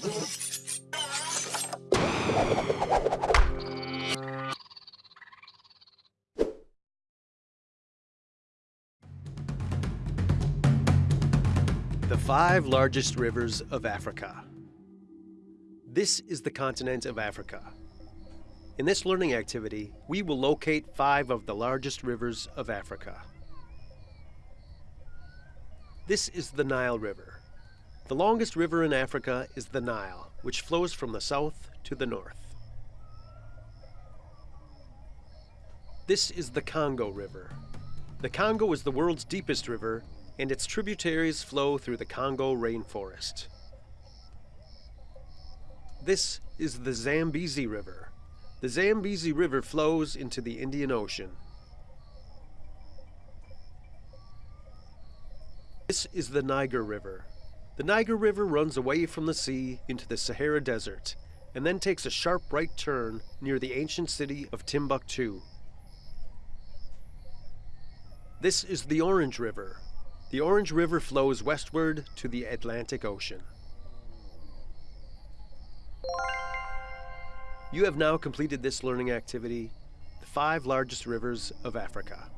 The five largest rivers of Africa. This is the continent of Africa. In this learning activity, we will locate five of the largest rivers of Africa. This is the Nile River. The longest river in Africa is the Nile, which flows from the south to the north. This is the Congo River. The Congo is the world's deepest river and its tributaries flow through the Congo rainforest. This is the Zambezi River. The Zambezi River flows into the Indian Ocean. This is the Niger River. The Niger River runs away from the sea into the Sahara Desert and then takes a sharp right turn near the ancient city of Timbuktu. This is the Orange River. The Orange River flows westward to the Atlantic Ocean. You have now completed this learning activity, the five largest rivers of Africa.